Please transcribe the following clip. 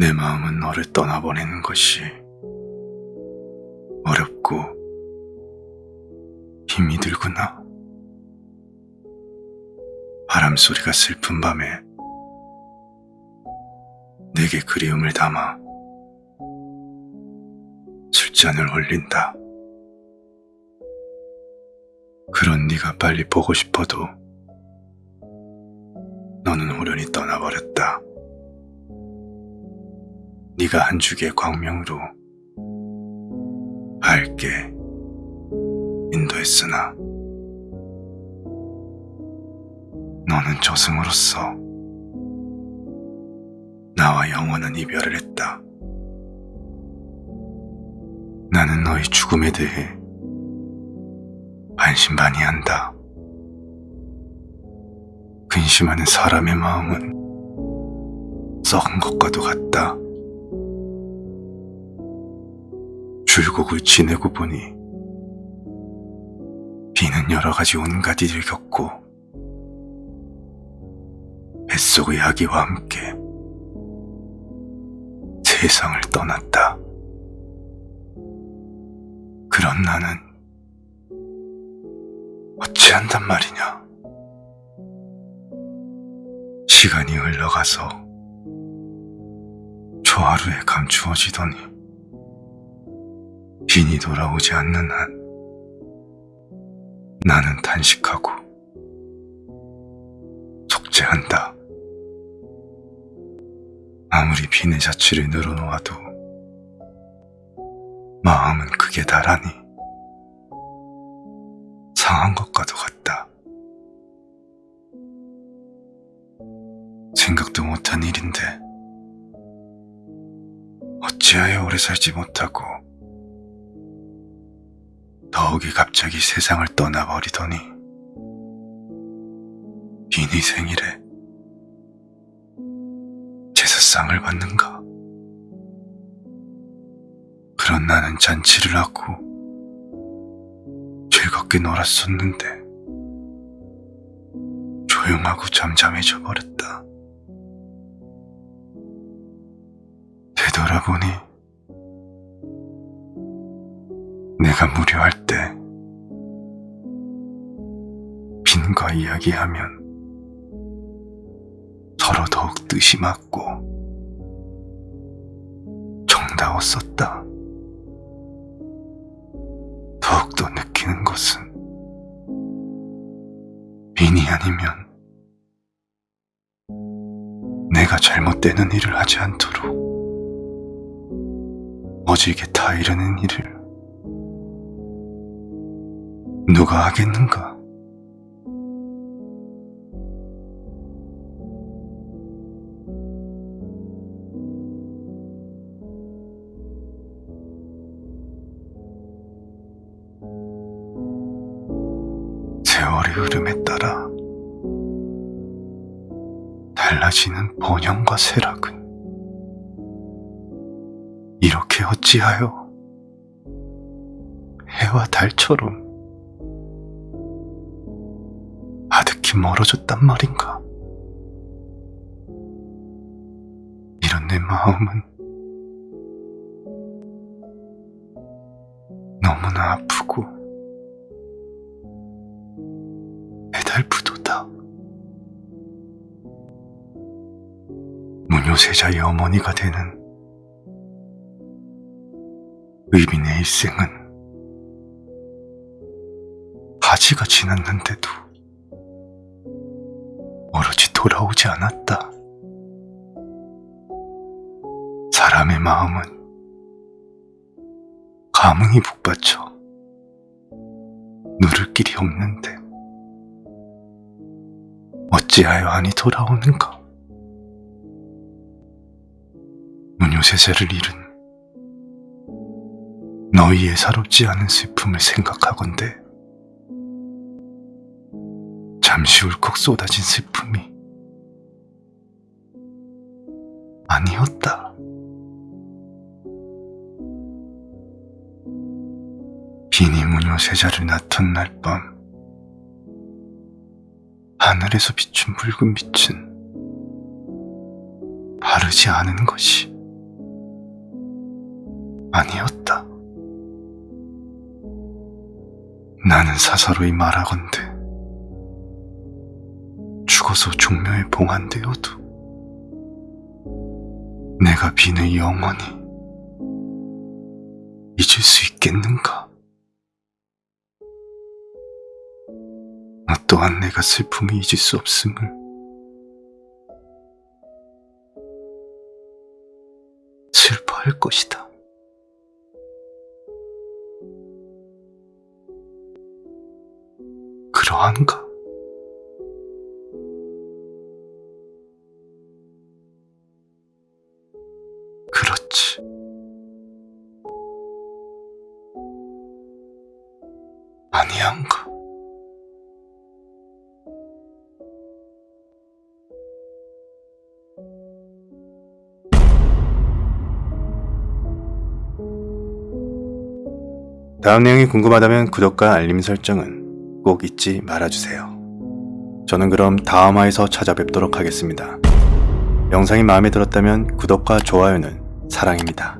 내 마음은 너를 떠나보내는 것이 어렵고 힘이 들구나. 바람 소리가 슬픈 밤에 내게 그리움을 담아 술잔을 올린다. 그런 네가 빨리 보고 싶어도 너는 호련히 떠나버렸다. 네가 한 주기의 광명으로 밝게 인도했으나 너는 저승으로서 나와 영원한 이별을 했다. 나는 너의 죽음에 대해 반신반의한다. 근심하는 사람의 마음은 썩은 것과도 같다. 줄곡을 지내고 보니 비는 여러 가지 온갖 일을 겪고 뱃속의 아기와 함께 세상을 떠났다. 그런 나는 어찌한단 말이냐. 시간이 흘러가서 초하루에 감추어지더니 빈이 돌아오지 않는 한 나는 탄식하고 속죄한다. 아무리 빈의 자취를 늘어놓아도 마음은 크게 달하니 상한 것과도 같다. 생각도 못한 일인데 어찌하여 오래 살지 못하고 더욱이 갑자기 세상을 떠나버리더니 빈이 생일에 제사상을 받는가? 그런 나는 잔치를 하고 즐겁게 놀았었는데 조용하고 잠잠해져 버렸다. 되돌아보니 내가 무료할 때 빈과 이야기하면 서로 더욱 뜻이 맞고 정다웠었다. 더욱더 느끼는 것은 빈이 아니면 내가 잘못되는 일을 하지 않도록 어지게 타이르는 일을 누가 하겠는가? 세월의 흐름에 따라 달라지는 번영과 쇠락은 이렇게 어찌하여 해와 달처럼 아득히 멀어졌단 말인가? 이런 내 마음은 너무나 아프고 애달프도다. 무효세자의 어머니가 되는 의빈의 일생은 하지가 지났는데도 돌아오지 않았다. 사람의 마음은 감흥이 북받쳐 누를 길이 없는데 어찌하여 안이 돌아오는가? 무효세자를 잃은 너희의 사롭지 않은 슬픔을 생각하건대 잠시 울컥 쏟아진 슬픔이 아니었다. 비니 무녀 세자를 낳던 날 밤 하늘에서 비춘 붉은 빛은 바르지 않은 것이 아니었다. 나는 사사로이 말하건대 죽어서 종묘에 봉한되어도 내가 빈의 영원히 잊을 수 있겠는가? 너 또한 내가 슬픔을 잊을 수 없음을 슬퍼할 것이다. 그러한가? 아니한가? 다음 내용이 궁금하다면 구독과 알림 설정은 꼭 잊지 말아주세요. 저는 그럼 다음 화에서 찾아뵙도록 하겠습니다. 영상이 마음에 들었다면 구독과 좋아요는 사랑입니다.